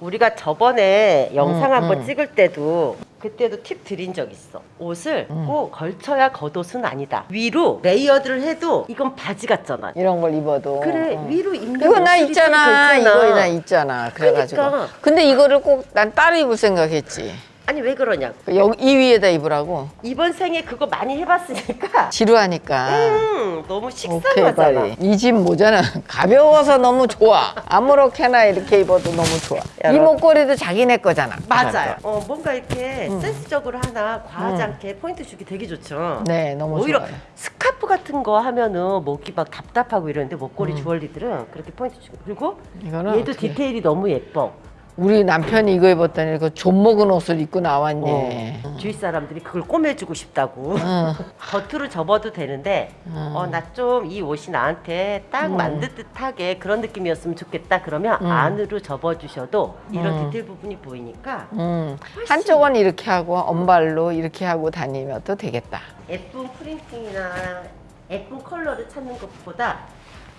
우리가 저번에 영상 음, 한번 음. 찍을 때도 그때도 팁 드린 적 있어. 옷을 음. 꼭 걸쳐야 겉옷은 아니다. 위로 layered를 해도 이건 바지 같잖아. 이런 걸 입어도 그래 어. 위로 입는 이거 나 있잖아 좀 이거. 나 있잖아 그래가지고 그러니까. 근데 이거를 꼭 난 따로 입을 생각했지 아니 왜 그러냐고. 여기 이 위에다 입으라고 이번 생에 그거 많이 해봤으니까 지루하니까 음, 너무 식상하잖아. 이 집 모자는 가벼워서 너무 좋아 아무렇게나 이렇게 입어도 너무 좋아 이 목걸이도 자기네 거잖아 맞아요. 어, 뭔가 이렇게 음. 센스적으로 하나 과하지 않게 포인트 주기 되게 좋죠. 네 너무 오히려 좋아요 스카프 같은 거 하면은 목이 막 답답하고 이러는데 목걸이 음. 주얼리들은 그렇게 포인트 주고 그리고 이거는 얘도 어떻게- 디테일이 너무 예뻐. 우리 남편이 이거 입었더니 그 좀먹은 옷을 입고 나왔니 어, 주위 사람들이 그걸 꼬매주고 싶다고. 응. 겉으로 접어도 되는데 음. 어나 좀 이 옷이 나한테 딱 음. 만든 듯하게 그런 느낌이었으면 좋겠다 그러면 음. 안으로 접어주셔도 이런 음. 디테일 부분이 보이니까 음, 한쪽은 이렇게 하고 언발로 이렇게 하고 다니면 또 되겠다 예쁜 printing이나 예쁜 컬러를 찾는 것보다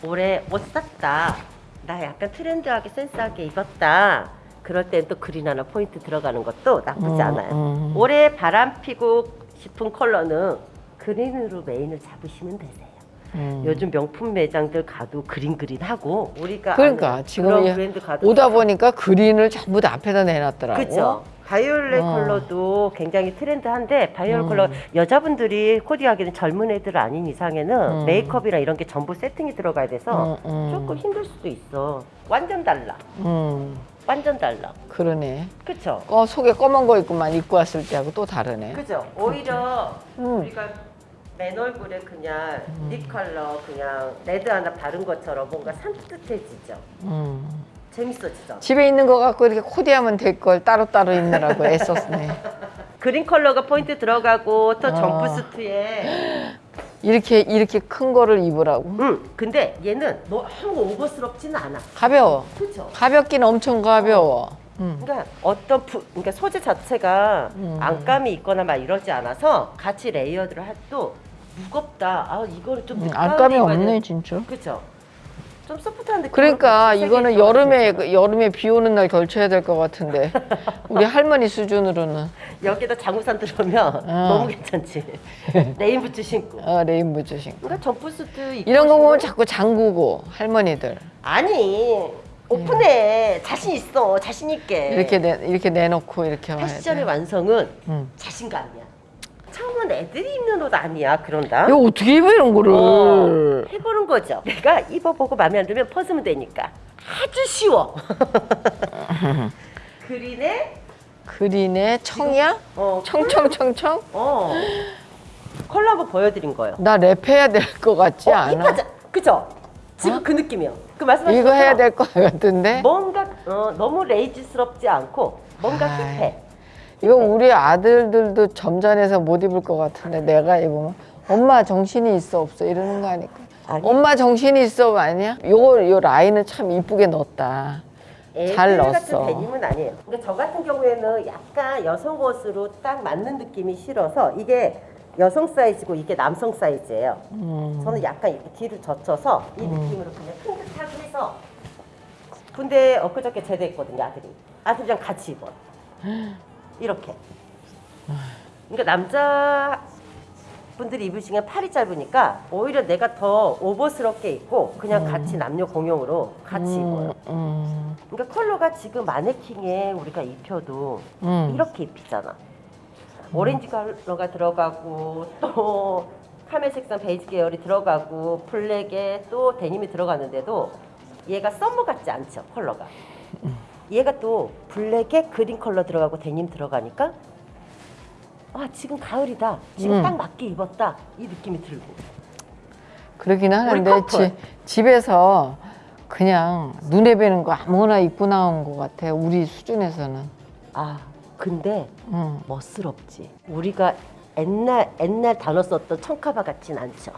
올해 옷 샀다 나 약간 트렌드하게 센스하게 입었다 그럴 땐 또 green 하나 포인트 들어가는 것도 나쁘지 음, 않아요 음. 올해 바람 피고 싶은 컬러는 green으로 메인을 잡으시면 되세요 음. 요즘 명품 매장들 가도 green green 하고 우리가 그러니까 지금 브랜드 가도 오다 보니까 green을 전부 다 앞에다 내놨더라고 그죠. 바이올렛 어. 컬러도 굉장히 트렌드한데 바이올렛 음. 컬러 여자분들이 코디하기는 젊은 애들 아닌 이상에는 음. 메이크업이랑 이런 게 전부 세팅이 들어가야 돼서 음, 음. 조금 힘들 수도 있어. 완전 달라. 음, 완전 달라. 그러네 그쵸? 어, 속에 검은 거 입고만 입고 왔을 때하고 또 다르네 그죠? 오히려 음. 우리가 맨 얼굴에 그냥 lip color 그냥 red 하나 바른 것처럼 뭔가 산뜻해지죠. 음. 재밌어지죠? 집에 있는 거 갖고 이렇게 코디하면 될 걸 따로따로 입느라고 애썼네 green 컬러가 포인트 들어가고 또 어. jumpsuit에 이렇게 이렇게 큰 거를 입으라고 응, 근데 얘는 너무 오버스럽지는 않아. 가벼워 그렇죠. 가볍긴 엄청 가벼워 음. 그러니까 어떤 부, 그러니까 소재 자체가 음. 안감이 있거나 막 이러지 않아서 같이 layered를 해도 무겁다. 아 이거를 좀 음, 안감이 없네 돼. 진짜 그렇죠. 좀 소프트한 느낌. 그러니까 이거는 여름에 그 여름에 비 오는 날 걸쳐야 될 것 같은데 우리 할머니 수준으로는 여기다 장우산 들어오면 어. 너무 괜찮지. rain boots 신고. 어, rain boots 신고 그러니까 점프수트 이런 거 보면. 자꾸 잠그고 할머니들 아니 open해 자신 있어 자신 있게 이렇게 내 이렇게 내놓고 이렇게 패션의 돼. 완성은 음. 자신감이야. 처음은 애들이 입는 옷 아니야 그런다. 이거 어떻게 입어 이런 어, 거를? 해보는 거죠. 내가 입어보고 마음에 안 들면 벗으면 되니까 아주 쉬워. 그린에 그린의 청이야? 어, 청청청청? 어 컬러 한번 보여드린 거예요. 나 랩해야 될 것 같지 어, 않아? 힙하자, 그죠? 지금 그 느낌이요. 그 말씀하신 이거 해야 될 것 같은데? 뭔가 어, 너무 레이지스럽지 않고 뭔가 아이. 힙해. 이거 우리 아들들도 점잖해서 못 입을 것 같은데 내가 입으면 엄마 정신이 있어 없어 이러는 거 아닐까? 아니. 엄마 정신이 있어 아니야? 요거 요 라인은 참 이쁘게 넣었다. 잘 넣었어. 같은 데님은 아니에요. 그러니까 저 같은 경우에는 약간 여성 옷으로 딱 맞는 느낌이 싫어서 이게 여성 사이즈고 이게 남성 사이즈예요. 음. 저는 약간 이렇게 뒤를 젖혀서 이 느낌으로 그냥 핑크하게 해서 군대 엊그저께 제대했거든요 아들이 아들이랑 같이 입어 이렇게 그러니까 남자 분들이 입으시면 팔이 짧으니까 오히려 내가 더 오버스럽게 입고 그냥 같이 남녀 공용으로 같이 입어요 음, 그러니까 컬러가 지금 마네킹에 우리가 입혀도 음. 이렇게 입히잖아. 오렌지 컬러가 들어가고 또 camel 색상 베이지 계열이 들어가고 black에 또 데님이 들어가는데도 얘가 summer 같지 않죠 컬러가. 얘가 또 블랙에 그린 컬러 들어가고 데님 들어가니까 아 지금 가을이다. 지금 음. 딱 맞게 입었다 이 느낌이 들고. 그러긴 하는데. 지, 집에서 그냥 눈에 뵈는 거 아무거나 입고 나온 것 같아 우리 수준에서는. 아 근데 음. 멋스럽지. 우리가 옛날 옛날 단어 썼던 청카바 같진 않죠.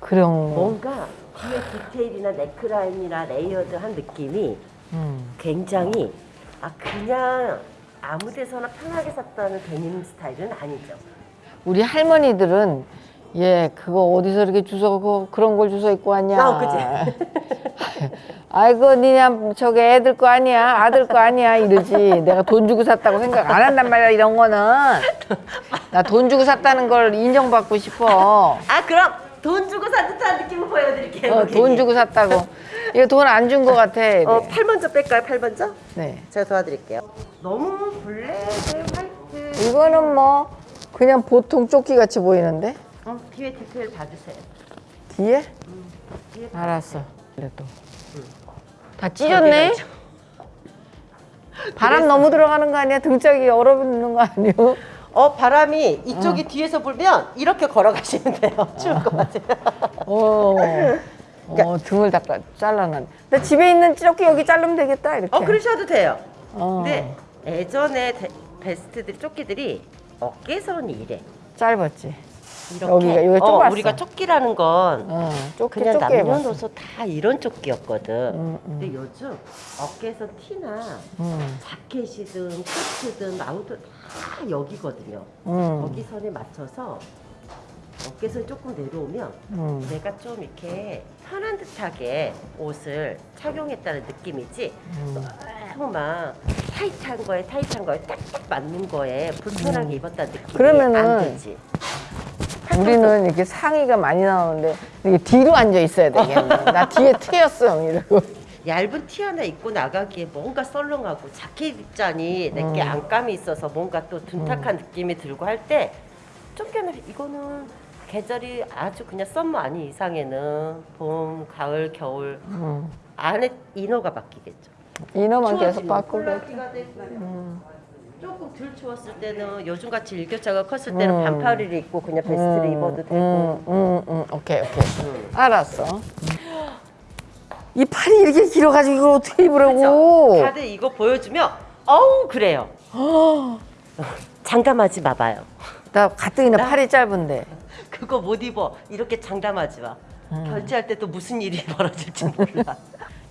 그런 거. 뭔가 뒤에 디테일이나 네크라인이나 layered한 느낌이 음. 굉장히 아 그냥 아무 데서나 편하게 샀다는 데님 스타일은 아니죠. 우리 할머니들은 얘 그거 어디서 이렇게 주워 그 그런 걸 주워 입고 왔냐? 아, 그지? 아이고 니냐 저게 애들 거 아니야 아들 거 아니야 이러지 내가 돈 주고 샀다고 생각 안 한단 말이야 이런 거는 나 돈 주고 샀다는 걸 인정받고 싶어 아 그럼 돈 주고 산 듯한 느낌을 보여드릴게요. 어. 돈 주고 샀다고 이거 돈 안준거 같아 어, 팔 먼저 뺄까요? 팔 먼저? 네. 제가 도와드릴게요. 너무 블랙 화이트. 이거는 뭐 그냥 보통 조끼 같이 보이는데? 어, 뒤에 디테일 봐주세요. 뒤에? 뒤에 알았어. 그래 또다 찢었네? 저기가 바람 너무 들어가는 거 아니야? 등짝이 얼어붙는 거 아니요 어 바람이 이쪽이 뒤에서 불면 이렇게 걸어가시면 돼요. 추울 것 같아요. 어, 어 등을 딱 다 잘라놨. 나 집에 있는 조끼 여기 자르면 되겠다 이렇게. 어 그러셔도 돼요. 어, 근데 예전에 데- vest들 조끼들이 어깨선이 이래. 짧았지. 이렇게. 여기가 어, 좁았어. 우리가 조끼라는 건 어, 조끼 그냥 조끼. 남녀노소 다 이런 조끼였거든. 음, 음. 근데 요즘 어깨선 티나 음, 자켓이든 코트든 outer 다 여기거든요. 음, 거기 선에 맞춰서 어깨선이 조금 내려오면 음. 내가 좀 이렇게 편한 듯하게 옷을 착용했다는 느낌이지 음. 너무 막 타이트한 거에 타이트한 거에 딱딱 맞는 거에 불편하게 입었다는 느낌이 그러면은 안 들지. 우리는 이렇게 상의가 많이 나오는데 이게 뒤로 앉아 있어야 되겠네. 나 뒤에 트였어 이러고. 얇은 티 하나 입고 나가기에 뭔가 썰렁하고 자켓 입자니 내게 음. 안감이 있어서 뭔가 또 둔탁한 느낌이 들고 할 때 쫓겨나 이거는 계절이 아주 그냥 summer 아닌 이상에는 봄, 가을, 겨울 음. 안에 inner가 바뀌겠죠. inner만 계속 되고 음. 조금 덜 추웠을 때는 요즘같이 일교차가 컸을 때는 음. 반팔을 입고 그냥 vest를 입어도 되고 음, 음, 음. 오케이 오케이. 음. 알았어. 이 팔이 이렇게 길어가지고 이걸 어떻게 입으라고? 그렇죠? 다들 이거 보여주면 어우 그래요. 장담하지 마봐요. 나 가뜩이나 팔이 짧은데. 그거 못 입어. 이렇게 장담하지 마. 음. 결제할 때 또 무슨 일이 벌어질지 몰라.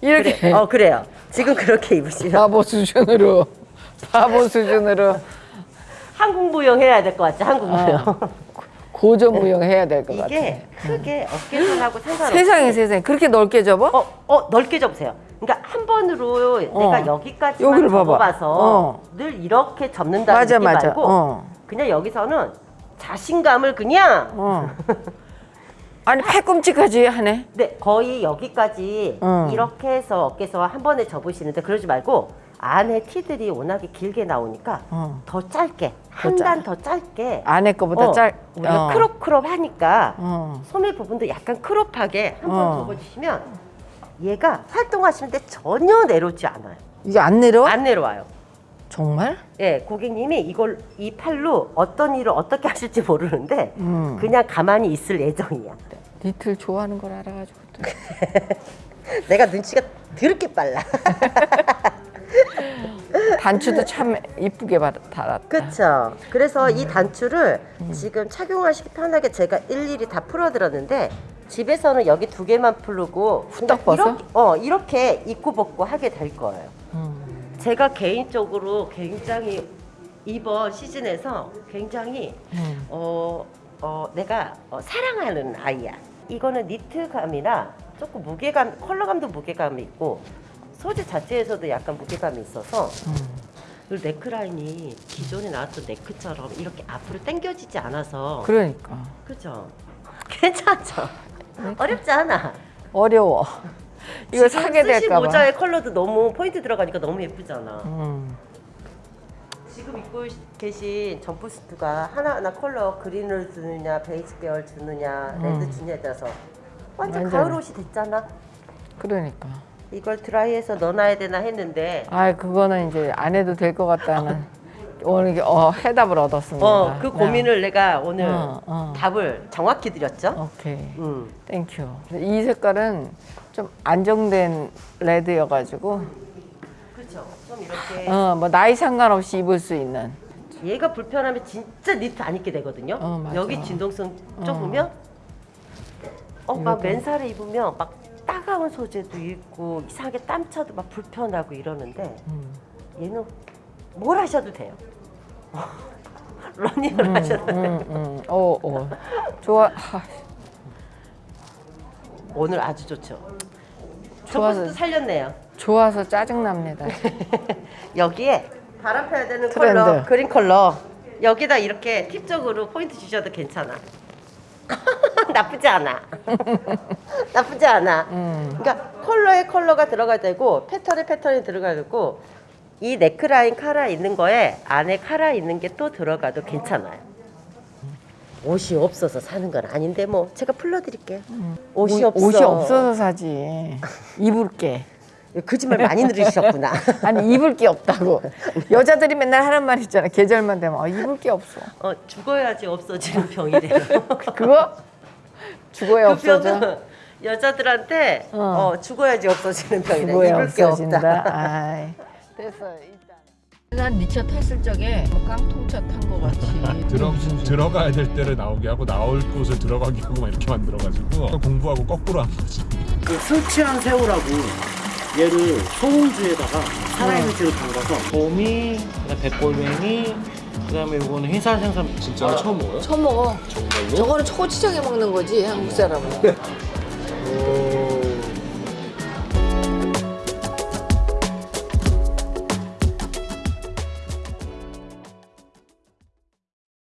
이렇게 그래. 어 그래요. 지금 그렇게 입으시면 바보 수준으로 바보 수준으로 한국 무용 해야 될 것 같지? 한국 무용. 고전 무용 해야 될 것 같아. 이게 크게 어깨선하고 상관없이 세상에 세상에 그렇게 넓게 접어? 어, 어 넓게 접으세요. 그러니까 한 번으로 내가 여기까지만 어. 여기를. 접어봐서 어. 늘 이렇게 접는다는 맞아 느낌 맞아. 말고 어. 그냥 여기서는 자신감을 그냥 어. 아니 팔꿈치까지 하네. 네, 거의 여기까지 음. 이렇게 해서 어깨서 한 번에 접으시는데 그러지 말고 안에 티들이 워낙에 길게 나오니까 어. 더 짧게 한 짧- 단더 짧게 안에 거보다 어, 짧. 우리가 어. crop crop 하니까 어. 소매 부분도 약간 crop하게 한번 어. 접어주시면 얘가 활동하시는 데 전혀 내려오지 않아요. 이게 안 내려? 안 내려와요. 정말? 예, 고객님이 이걸 이 팔로 어떤 일을 어떻게 하실지 모르는데 음. 그냥 가만히 있을 예정이야. 니틀 좋아하는 걸 알아가지고. 또. 내가 눈치가 드럽게 빨라. 단추도 참 이쁘게 받- 달았다. 그렇죠. 그래서 음. 이 단추를 지금 착용하시기 편하게 제가 일일이 다 풀어드렸는데 집에서는 여기 두 개만 풀고 후딱 벗어? 이렇게, 어, 이렇게 입고 벗고 하게 될 거예요. 음. 제가 개인적으로 굉장히 이번 시즌에서 굉장히 음. 어, 어, 내가 어, 사랑하는 아이야. 이거는 니트감이라 조금 무게감, 컬러감도 무게감이 있고 소재 자체에서도 약간 무게감이 있어서 음. 네크라인이 기존에 나왔던 네크처럼 이렇게 앞으로 당겨지지 않아서 그러니까 그죠? 괜찮죠? 어렵지 않아. 어려워. 이거 사게 될까 봐. 모자의 컬러도 너무 포인트 들어가니까 너무 예쁘잖아. 음. 지금 입고 계신 jumpsuit가 하나하나 컬러 green을 주느냐 베이지 계열 주느냐 red 주느냐에 따라서 완전 완전. 가을 옷이 됐잖아. 그러니까. 이걸 드라이해서 넣어놔야 되나 했는데 아, 그거는 이제 안 해도 될 것 같다는 오늘 어, 해답을 얻었습니다. 어 그 고민을 내가 오늘 어, 어. 답을 정확히 드렸죠. 오케이. 음. Thank you. 이 색깔은 좀 안정된 red여가지고, 그렇죠. 좀 이렇게 어, 뭐 나이 상관없이 입을 수 있는. 얘가 불편하면 진짜 니트 안 입게 되거든요. 어. 여기 진동선 좁으면 어 막 맨살에 입으면 막 따가운 소재도 있고 이상하게 땀 차도 막 불편하고 이러는데 음. 얘는 뭘 하셔도 돼요. 러닝을 하셔도 돼요. 음, 음. 오, 오. 좋아. 하, 오늘 아주 좋죠. 저 좋아서. 살렸네요. 좋아서 짜증납니다. 여기에 바람 펴야 되는 트렌드. 컬러, 그린 컬러. 여기다 이렇게 팁적으로 포인트 주셔도 괜찮아. 나쁘지 않아. 나쁘지 않아. 음. 그러니까 컬러에 컬러가 들어가야 되고 패턴에 패턴이 들어가야 되고 이 네크라인 카라 있는 거에 안에 카라 있는 게 또 들어가도 괜찮아요. 옷이 없어서 사는 건 아닌데 뭐 제가 풀러드릴게요. 옷이 없어. 음. 옷이 없어서 사지. 입을 게. 거짓말 많이 들으셨구나. 아니 입을 게 없다고. 여자들이 맨날 하는 말 있잖아. 계절만 되면 어, 입을 게 없어. 어, 죽어야지 없어지는 병이래요. 그거 죽어야 그 없어져. 여자들한테 어. 어. 죽어야지 없어지는 병이래. 죽어야 입을 게 없어진다. 없다. 아이. 됐어 일단. 난 니차 탔을 적에 뭐 깡통차 탄거 같이. 들어 들어가야 될 때를 나오게 하고 나올 곳을 들어가게 하고 막 이렇게 만들어가지고 공부하고 거꾸로 한 거지. 그 설치한 새우라고 얘를 소금주에다가 살아있는 채로 담가서 곰이, 그다음 백골뱅이, 그 다음에 요거는 흰살 생선 진짜 처음 먹어요? 처음 먹어. 정말로? 저거는 초고추장에 먹는 거지 한국 사람은. 오.